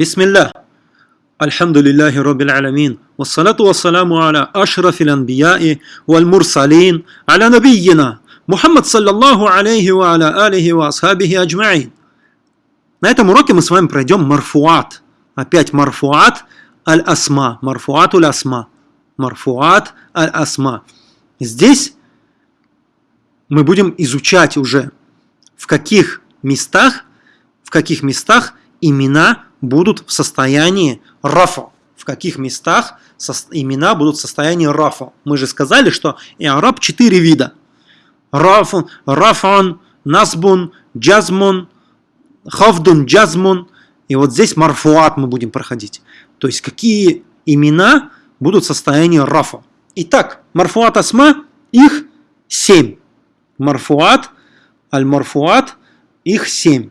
Бисмиллах. Альхамдулиллахи Роббил Аламин. Вассалату вассаламу аля ашрафил анбияи валь мурсалин аля набийина. Мухаммад саллаллаху алейхи ва аля алихи ва асхабихи аджмаин. На этом уроке мы с вами пройдем марфуат. Опять марфуат аль-асма. Марфуат уль-асма. Марфуат аль-асма. Здесь мы будем изучать уже, в каких местах, в каких местах имена будут в состоянии рафа. В каких местах имена будут в состоянии рафа. Мы же сказали, что и араб четыре вида. Раф, рафан, насбун, джазмун, хафдун, джазмун. И вот здесь марфуат мы будем проходить. То есть какие имена будут в состоянии рафа. Итак, марфуат асма, их семь. Марфуат, аль-марфуат, их семь.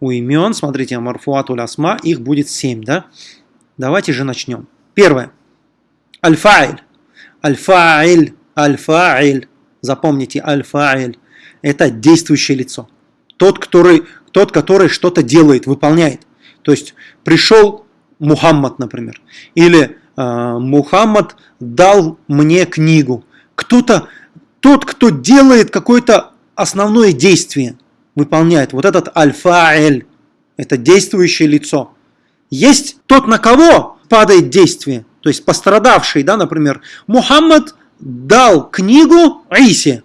У имен, смотрите, марфуат асма, их будет семь, да? Давайте же начнем. Первое. Аль-фаиль. Аль-фаиль. Запомните, аль-фаиль. Это действующее лицо. Тот, который, тот, который что-то делает, выполняет. То есть пришел Мухаммад, например. Или э, Мухаммад дал мне книгу. Кто-то, тот, кто делает какое-то основное действие, выполняет. Вот этот аль-фаиль. Это действующее лицо. Есть тот, на кого падает действие. То есть пострадавший, да, например. Мухаммад дал книгу Исе.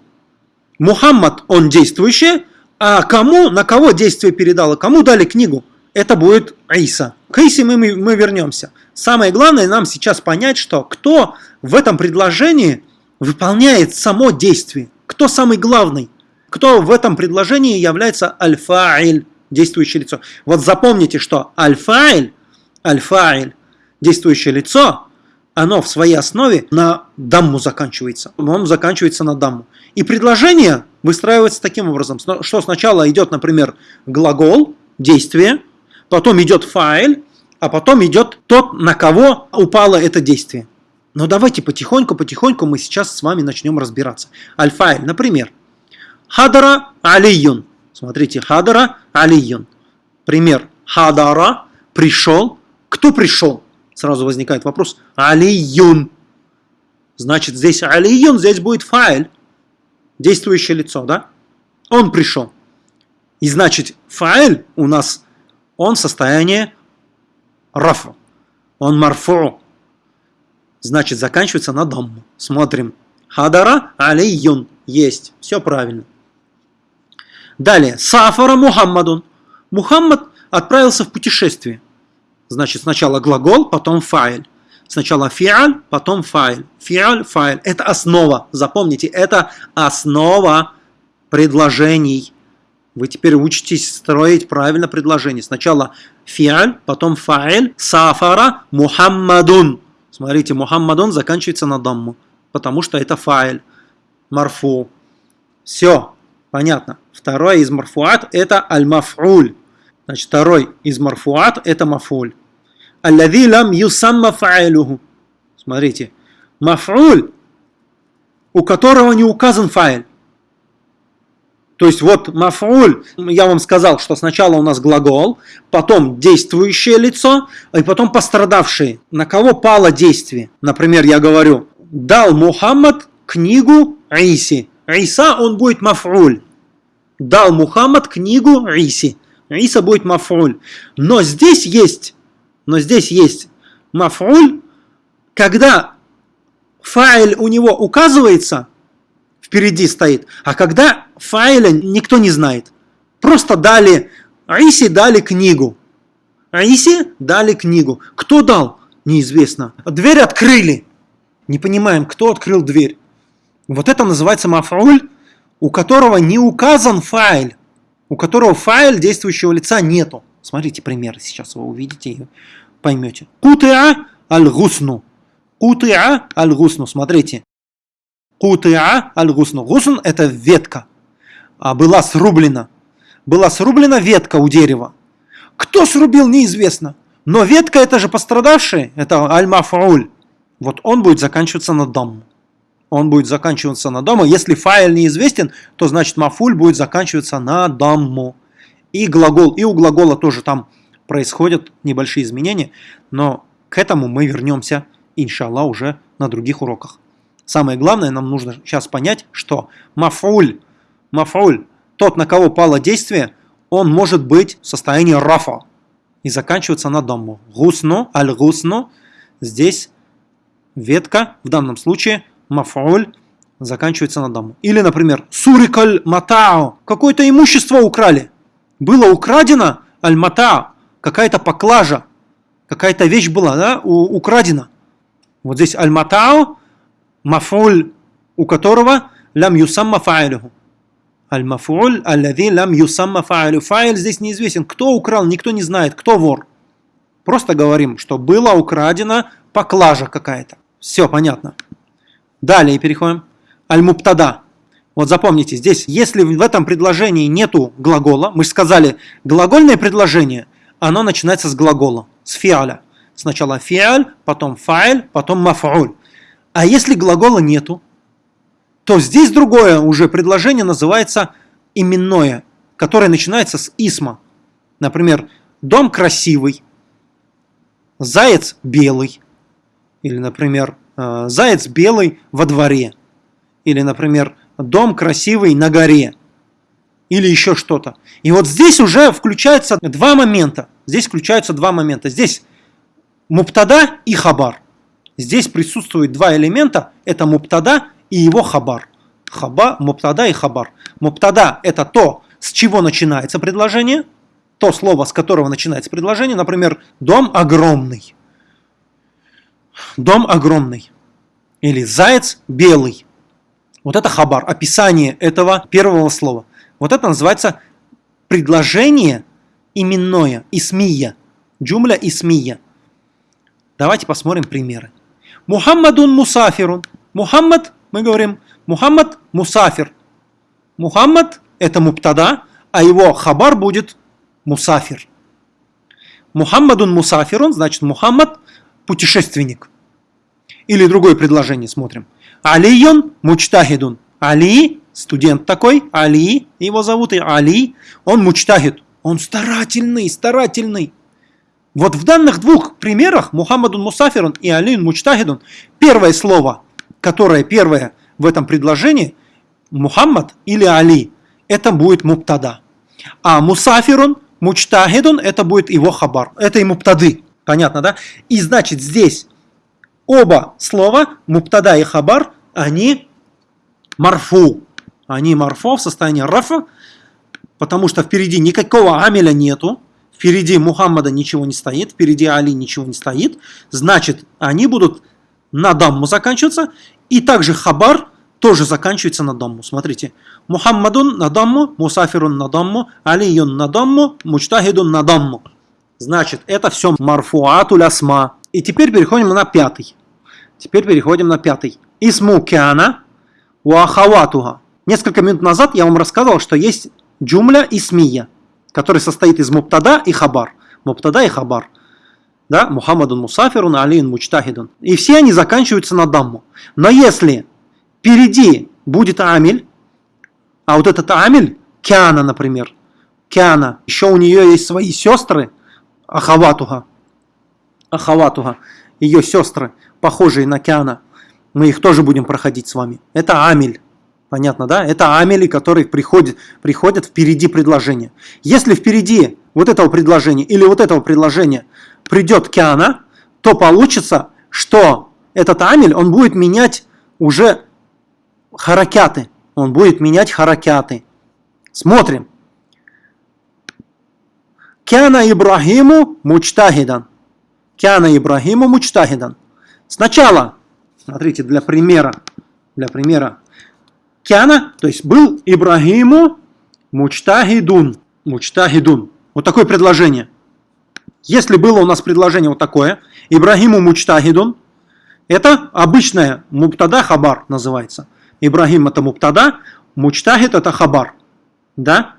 Мухаммад, он действующий, а кому, на кого действие передало, кому дали книгу, это будет Иса. К Исе мы, мы, мы вернемся. Самое главное нам сейчас понять, что кто в этом предложении выполняет само действие, кто самый главный, кто в этом предложении является аль-фаиль, действующее лицо. Вот запомните, что аль-фаиль, аль-фаиль, действующее лицо, оно в своей основе на дамму заканчивается. Он заканчивается на дамму. И предложение выстраивается таким образом, что сначала идет, например, глагол, действие, потом идет файл, а потом идет тот, на кого упало это действие. Но давайте потихоньку, потихоньку мы сейчас с вами начнем разбираться. Аль-файл, например, хадара алиюн. Смотрите, хадара алиюн. Пример. Хадара пришел. Кто пришел? Сразу возникает вопрос. Алиюн. Значит, здесь алиюн, здесь будет файл. Действующее лицо, да? Он пришел. И значит, файл у нас, он в состоянии рафа. Он марфу. Значит, заканчивается на дамму. Смотрим. Хадара алиюн. Есть. Все правильно. Далее. Сафара Мухаммадун. Мухаммад отправился в путешествие. Значит, сначала глагол, потом файл. Сначала фиаль, потом файл. Фиаль, файл. Это основа. Запомните, это основа предложений. Вы теперь учитесь строить правильно предложение. Сначала фиаль, потом файл. Сафара Мухаммадун. Смотрите, Мухаммадун заканчивается на дамму, потому что это файл. Марфу. Все, понятно. Второй из марфуат это аль-маф'уль. Значит, второй из марфуат это мафуль. Аллади лам юсамма фаилуху. Смотрите. Маф'уль, у которого не указан файл. То есть вот маф'уль, я вам сказал, что сначала у нас глагол, потом действующее лицо, и потом пострадавшие. На кого пало действие? Например, я говорю, дал Мухаммад книгу Иси. Иса, он будет маф'уль. Дал Мухаммад книгу Иси. Иса будет маф'уль. Но здесь есть но здесь есть маф'уль, когда файл у него указывается, впереди стоит, а когда файля никто не знает. Просто дали, Иси дали книгу. Иси дали книгу. Кто дал? Неизвестно. Дверь открыли. Не понимаем, кто открыл дверь. Вот это называется маф'уль, у которого не указан файл, у которого файл действующего лица нету. Смотрите пример, сейчас вы увидите и поймете. Кутыа аль-гусну. Кутыа аль-гусну. Смотрите. Кутыа аль-гусну. Гусн – это ветка. А была срублена. Была срублена ветка у дерева. Кто срубил, неизвестно. Но ветка – это же пострадавший. Это аль-мафауль. Вот он будет заканчиваться на дом. Он будет заканчиваться на дому. Если файл неизвестен, то значит мафуль будет заканчиваться на дому. И глагол, и у глагола тоже там происходят небольшие изменения, но к этому мы вернемся, иншаллах, уже на других уроках. Самое главное, нам нужно сейчас понять, что мафуль, мафуль, тот, на кого пало действие, он может быть в состоянии рафа и заканчиваться на дому. Гусну, аль-гусну, здесь ветка, в данном случае мафуль, заканчивается на дому. Или, например, сурикаль матао, какое-то имущество украли. Было украдено аль-матао, какая-то поклажа, какая-то вещь была да, украдена. Вот здесь аль-матао, мафуль, у которого лям юсамма фа'илюху. Аль-мафуль, аллади лям юсамма фа'илю. Фа'иль здесь неизвестен. Кто украл, никто не знает, кто вор. Просто говорим, что было украдено поклажа какая-то. Все понятно. Далее переходим. Аль-муптада. Вот запомните, здесь, если в этом предложении нету глагола, мы же сказали, глагольное предложение, оно начинается с глагола, с фиаля. Сначала фиаль, потом фа'иль, потом маф'уль. А если глагола нету, то здесь другое уже предложение называется именное, которое начинается с исма. Например, дом красивый, заяц белый. Или, например, заяц белый во дворе. Или, например, дом красивый на горе. Или еще что-то. И вот здесь уже включаются два момента. Здесь включаются два момента. Здесь муптада и хабар. Здесь присутствуют два элемента. Это муптада и его хабар. Хаба, муптада и хабар. Муптада – это то, с чего начинается предложение. То слово, с которого начинается предложение. Например, дом огромный. Дом огромный. Или заяц белый. Вот это хабар, описание этого первого слова. Вот это называется предложение именное, исмия. Джумля исмия. Давайте посмотрим примеры. Мухаммадун мусафирун. Мухаммад, мы говорим, Мухаммад мусафир. Мухаммад это муптада, а его хабар будет мусафир. Мухаммадун мусафирун, значит Мухаммад путешественник. Или другое предложение смотрим. Алиюн мучтахидун. Али, студент такой, Али, его зовут и Али, он мучтахид, он старательный, старательный. Вот в данных двух примерах, Мухаммадун Мусафирун и Алиюн Мучтахидун, первое слово, которое первое в этом предложении, Мухаммад или Али, это будет муптада. А Мусафирун, Мучтахидун, это будет его хабар, это и муптады. Понятно, да? И значит здесь оба слова, муптада и хабар, они марфу. Они марфу в состоянии рафа, потому что впереди никакого амеля нету, впереди Мухаммада ничего не стоит, впереди Али ничего не стоит, значит, они будут на дамму заканчиваться, и также хабар тоже заканчивается на дамму. Смотрите, Мухаммадун на дамму, Мусафирун на дамму, Алиюн на дамму, Мучтахидун на дамму. Значит, это все марфуатуль асма. И теперь переходим на пятый. Теперь переходим на пятый. Исму кяна уахаватуга. Несколько минут назад я вам рассказывал, что есть джумля исмия, который состоит из муптада и хабар. Муптада и хабар. Да? Мухаммадун мусафирун, алиин мучтахидун. И все они заканчиваются на дамму. Но если впереди будет амиль, а вот этот амиль, кяна, например, кяна, еще у нее есть свои сестры, ахаватуга, ахаватуга, ее сестры, похожие на Киана. Мы их тоже будем проходить с вами. Это амель. Понятно, да? Это амели, которые приходят, приходят впереди предложения. Если впереди вот этого предложения или вот этого предложения придет Киана, то получится, что этот амель, он будет менять уже харакяты. Он будет менять харакяты. Смотрим. Кяна Ибрахиму мучтахидан. Кяна Ибрахиму мучтахидан. Сначала, смотрите, для примера, для примера, Кяна, то есть был Ибрагиму мучтахидун. Мучтахидун. Вот такое предложение. Если было у нас предложение вот такое, Ибрагиму мучтахидун, это обычная муптада хабар называется. Ибрагим это муптада, мучтахид это хабар. Да?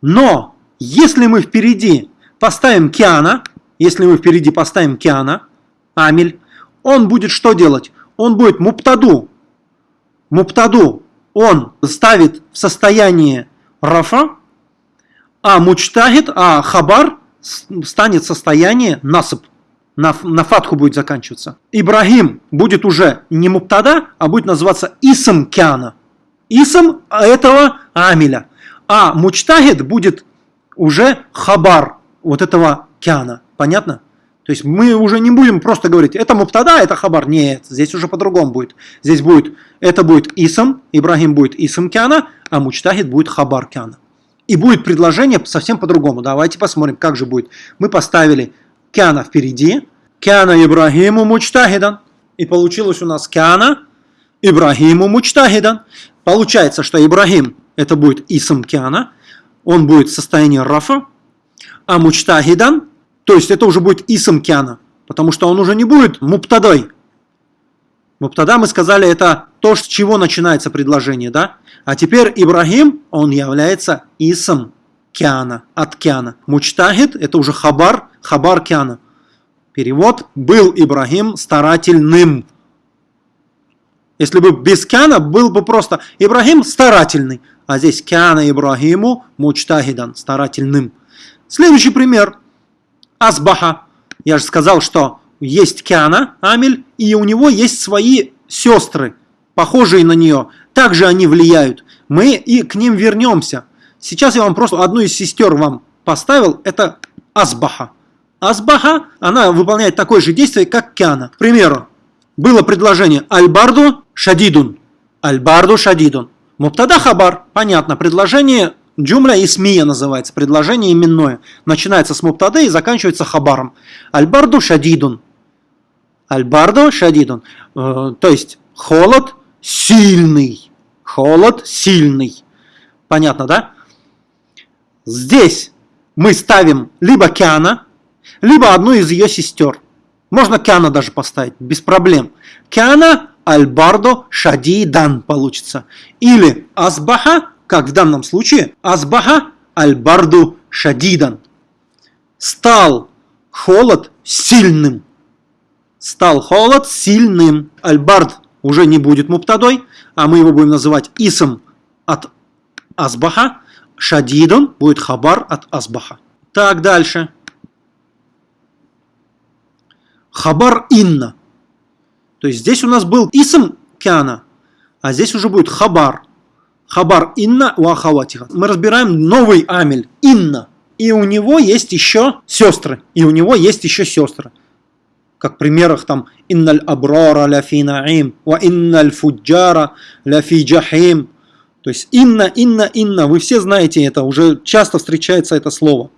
Но если мы впереди поставим киана, если мы впереди поставим киана, амель, он будет что делать? Он будет муптаду. Муптаду он ставит в состояние рафа, а мучтахид, а хабар станет состояние насып. На, на фатху будет заканчиваться. Ибрагим будет уже не муптада, а будет называться исм кяна. Исм этого амиля. А мучтахид будет уже хабар вот этого кяна. Понятно? То есть мы уже не будем просто говорить, это муптада, это хабар. Нет, здесь уже по-другому будет. Здесь будет, это будет исм, Ибрагим будет исм кяна, а мучтахид будет хабар кяна. И будет предложение совсем по-другому. Давайте посмотрим, как же будет. Мы поставили кяна впереди. Кяна Ибрагиму мучтахидан. И получилось у нас кяна Ибрагиму мучтахидан. Получается, что Ибрагим это будет исм кяна. Он будет в состоянии рафа. А мучтахидан то есть это уже будет исм кяна, потому что он уже не будет муптадой. Муптада, мы сказали, это то, с чего начинается предложение, да? А теперь Ибрагим, он является исм кяна, от кяна. Мучтахид, это уже хабар, хабар кяна. Перевод «был Ибрагим старательным». Если бы без кяна, был бы просто Ибрагим старательный. А здесь кяна Ибрагиму мучтахидан, старательным. Следующий пример – Асбаха. Я же сказал, что есть Киана, Амель, и у него есть свои сестры, похожие на нее. Также они влияют. Мы и к ним вернемся. Сейчас я вам просто одну из сестер вам поставил. Это Асбаха. Асбаха, она выполняет такое же действие, как Киана. К примеру, было предложение Альбарду Шадидун. Альбарду Шадидун. Муптада Хабар. Понятно, предложение Джумля исмия называется, предложение именное. Начинается с муптады и заканчивается хабаром. Альбарду шадидун. Альбарду шадидун. Э, то есть холод сильный. Холод сильный. Понятно, да? Здесь мы ставим либо Киана, либо одну из ее сестер. Можно Киана даже поставить, без проблем. Киана Альбардо Шадидан получится. Или Асбаха как в данном случае, азбаха аль-барду шадидан. Стал холод сильным. Стал холод сильным. Аль-бард уже не будет муптадой, а мы его будем называть исм от азбаха. Шадидон будет хабар от азбаха. Так, дальше. Хабар инна. То есть здесь у нас был исм кяна, а здесь уже будет хабар. Хабар инна у ахаватиха. Мы разбираем новый амель инна. И у него есть еще сестры. И у него есть еще сестры. Как в примерах там инналь абрара ляфи наим, ва инналь фуджара ляфи джахим. То есть инна, инна, инна. Вы все знаете это, уже часто встречается это слово.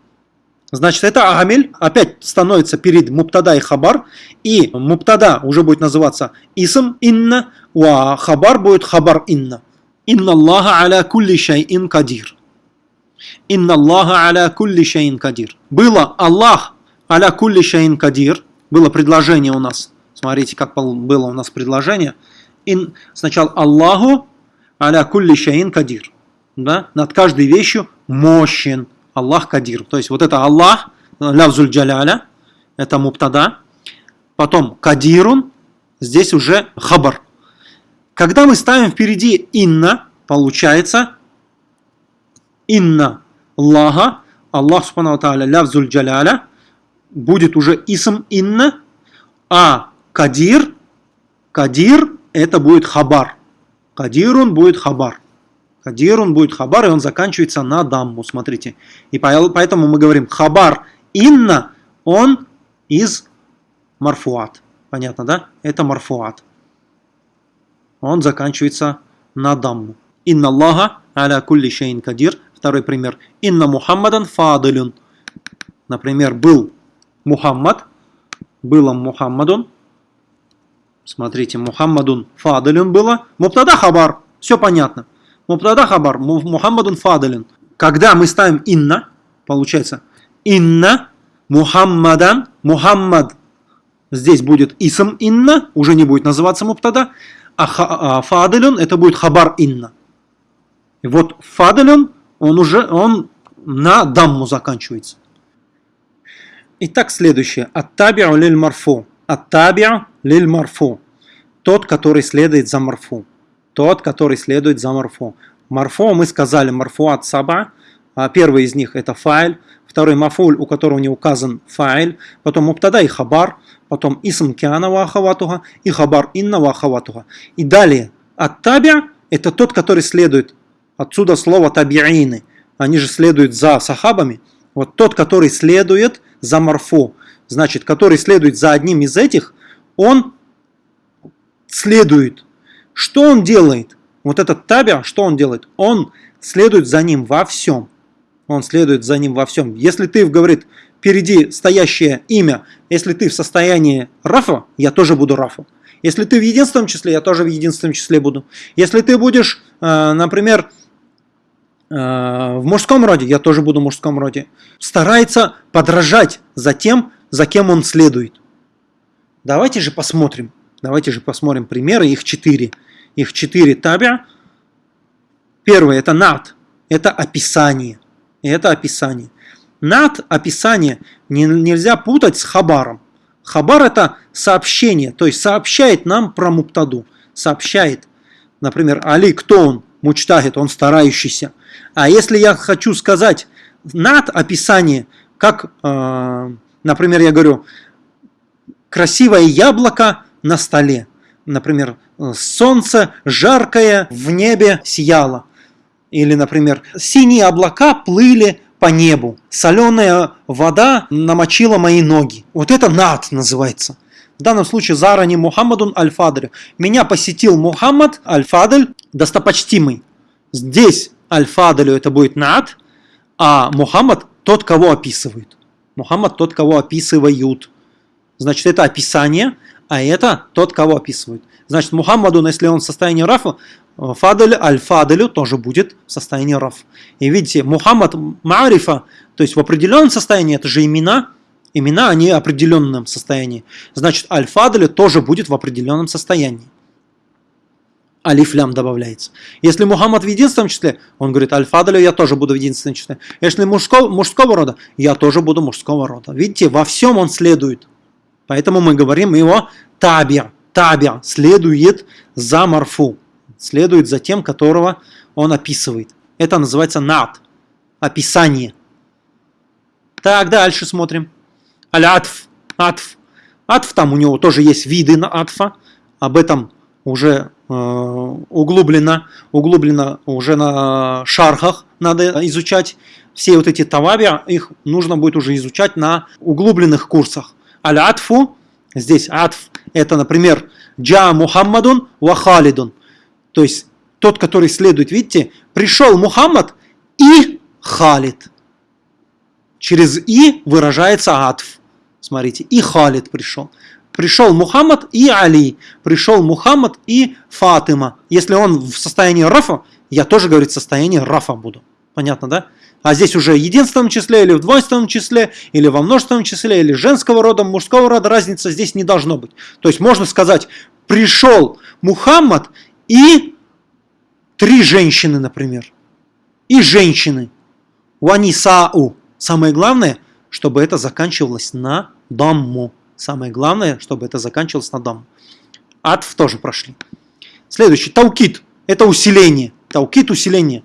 Значит, это амель опять становится перед муптада и хабар. И муптада уже будет называться исм инна, а хабар будет хабар инна. Инна Аллаха аля кулли шайин кадир. Инна Аллаха аля кулли шайин кадир. Было Аллах аля кулли шайин кадир. Было предложение у нас. Смотрите, как было у нас предложение. Ин, сначала Аллаху аля кулли шайин кадир. Да? Над каждой вещью мощен. Аллах кадир. То есть вот это Аллах, лявзуль джаляля, это муптада. Потом кадирун, здесь уже хабар. Когда мы ставим впереди инна, получается инна Аллаха, Аллах Субхану Тааля, лявзуль джаляля, будет уже исм инна, а кадир, кадир это будет хабар. Кадирун будет хабар. Кадирун будет хабар, и он заканчивается на дамму, смотрите. И поэтому мы говорим хабар инна, он из марфуат. Понятно, да? Это марфуат он заканчивается на дамму. Инна Аллаха аля кулли шейн кадир. Второй пример. Инна Мухаммадан фадилюн. Например, был Мухаммад, было Мухаммадун. Смотрите, Мухаммадун фадилюн было. Муптада хабар. Все понятно. Муптада хабар. Мухаммадун фадилюн. Когда мы ставим инна, получается инна Мухаммадан, Мухаммад. Здесь будет исм инна, уже не будет называться муптада а, а фаделюн это будет хабар инна. И вот фаделюн, он уже он на дамму заканчивается. Итак, следующее. Аттабиу лиль марфу. Аттабиу лиль марфу. Тот, который следует за марфу. Тот, который следует за марфу. Марфу мы сказали, марфу от саба. А первый из них это файль, второй мафуль, у которого не указан файль, потом муптада и хабар, потом исм киана ва ахаватуха и хабар инна ва ахаватуха. И далее от табя это тот, который следует. Отсюда слово табиины. Они же следуют за сахабами. Вот тот, который следует за марфу, значит, который следует за одним из этих, он следует. Что он делает? Вот этот табя, что он делает? Он следует за ним во всем. Он следует за ним во всем. Если ты, говорит, впереди стоящее имя, если ты в состоянии рафа, я тоже буду рафа. Если ты в единственном числе, я тоже в единственном числе буду. Если ты будешь, э, например, э, в мужском роде, я тоже буду в мужском роде. Старается подражать за тем, за кем он следует. Давайте же посмотрим. Давайте же посмотрим примеры, их четыре. Их четыре табя. Первое это над, это описание. Это описание. Над описание нельзя путать с хабаром. Хабар это сообщение, то есть сообщает нам про муптаду. Сообщает, например, Али, кто он? Мучтагит, он старающийся. А если я хочу сказать над описание, как, э, например, я говорю, красивое яблоко на столе. Например, солнце жаркое в небе сияло. Или, например, синие облака плыли по небу. Соленая вода намочила мои ноги. Вот это над называется. В данном случае зарани Мухаммадун Аль-Фадль. Меня посетил Мухаммад Аль-Фадль, достопочтимый. Здесь Аль-Фадлю это будет над, а Мухаммад тот, кого описывают. Мухаммад тот, кого описывают. Значит, это описание, а это тот, кого описывают. Значит, Мухаммаду, если он в состоянии рафа, Фадель аль-фаделю тоже будет в состоянии раф. И видите, Мухаммад Марифа, то есть в определенном состоянии, это же имена, имена, они в определенном состоянии. Значит, аль-фаделю тоже будет в определенном состоянии. Алифлям добавляется. Если Мухаммад в единственном числе, он говорит, аль-фаделю я тоже буду в единственном числе. Если мужского, мужского рода, я тоже буду мужского рода. Видите, во всем он следует. Поэтому мы говорим его табия. Табия следует за марфу следует за тем, которого он описывает. Это называется над, описание. Так, дальше смотрим. Аль-Атф, Атф. Атф, там у него тоже есть виды на Атфа. Об этом уже э, углублено, углублено уже на шархах надо изучать. Все вот эти таваби, их нужно будет уже изучать на углубленных курсах. Аль-Атфу, здесь Атф, это, например, Джа Мухаммадун ва Халидун. То есть тот, который следует, видите, пришел Мухаммад и Халид. Через «и» выражается «атф». Смотрите, и Халид пришел. Пришел Мухаммад и Али. Пришел Мухаммад и Фатима. Если он в состоянии рафа, я тоже, говорит, в состоянии рафа буду. Понятно, да? А здесь уже в единственном числе, или в двойственном числе, или во множественном числе, или женского рода, мужского рода, разница здесь не должно быть. То есть можно сказать, пришел Мухаммад и три женщины, например. И женщины. Ванисау. Самое главное, чтобы это заканчивалось на дамму. Самое главное, чтобы это заканчивалось на дамму. Атф тоже прошли. Следующий. Таукит. Это усиление. Таукит усиление.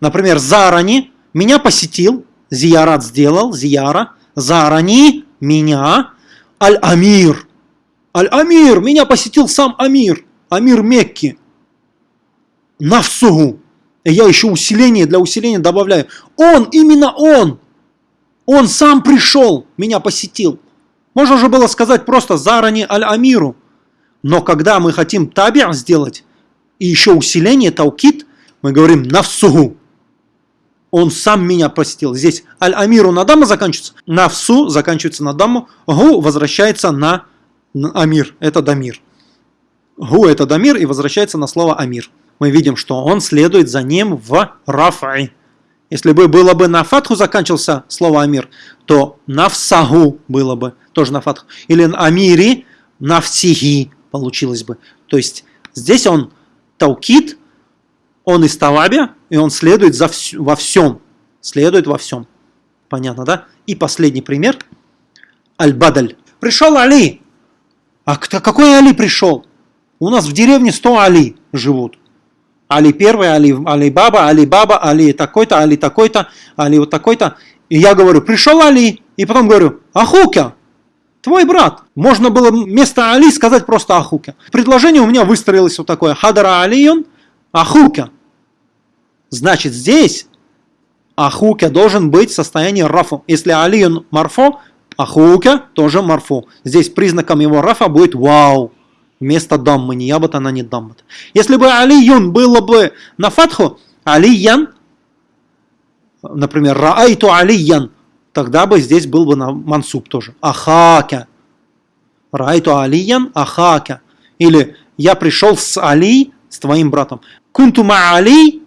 Например, Зарани меня посетил, Зиярат сделал, Зияра. Зарани меня, Аль-Амир. Аль-Амир, меня посетил сам Амир. Амир Мекки. Нафсугу. И я еще усиление для усиления добавляю. Он, именно он. Он сам пришел, меня посетил. Можно же было сказать просто зарани аль-амиру. Но когда мы хотим табиа сделать, и еще усиление, таукит, мы говорим нафсугу. Он сам меня посетил. Здесь аль-амиру на даму заканчивается, нафсу заканчивается на даму, гу возвращается на амир. Это дамир. Гу это дамир и возвращается на слово амир. Мы видим, что он следует за ним в рафай. Если бы было бы на фатху заканчивался слово амир, то нафсагу было бы тоже на фатху. Или амири нафсиги получилось бы. То есть здесь он таукит, он из тавабя, и он следует за вс во всем. Следует во всем. Понятно, да? И последний пример. Аль-Бадаль. Пришел Али. А какой Али пришел? У нас в деревне 100 Али живут. Али первый, Али, Али Баба, Али Баба, Али такой-то, Али такой-то, Али вот такой-то. И я говорю, пришел Али, и потом говорю, Ахука, твой брат. Можно было вместо Али сказать просто Ахука. Предложение у меня выстроилось вот такое. Хадара Алиюн, Ахука. Значит, здесь Ахука должен быть в состоянии рафу. Если Алиюн марфо, Ахука тоже марфо. Здесь признаком его рафа будет вау. Вместо даммы, не ябат, она не даммат. Если бы Алиюн было бы на фатху, Алиян, например, Раайту Алиян, тогда бы здесь был бы на мансуб тоже. Ахака. Раайту Алиян Ахака. Или я пришел с Али, с твоим братом. Кунтума Али,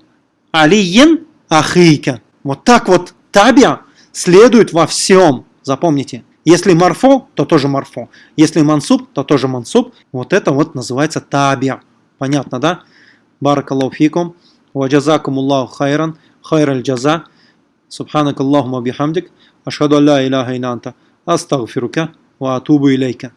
Алиен Ахика. Вот так вот табия следует во всем. Запомните. Если марфо, то тоже марфо. Если мансуб, то тоже мансуб. Вот это вот называется табия. Понятно, да? Баракаллаху фикум. Ваджазакум Аллаху хайран. Хайр джаза. Субханак Аллахума бихамдик. Ашхаду ла иляха илля анта. Астагфирука ва атубу илейка.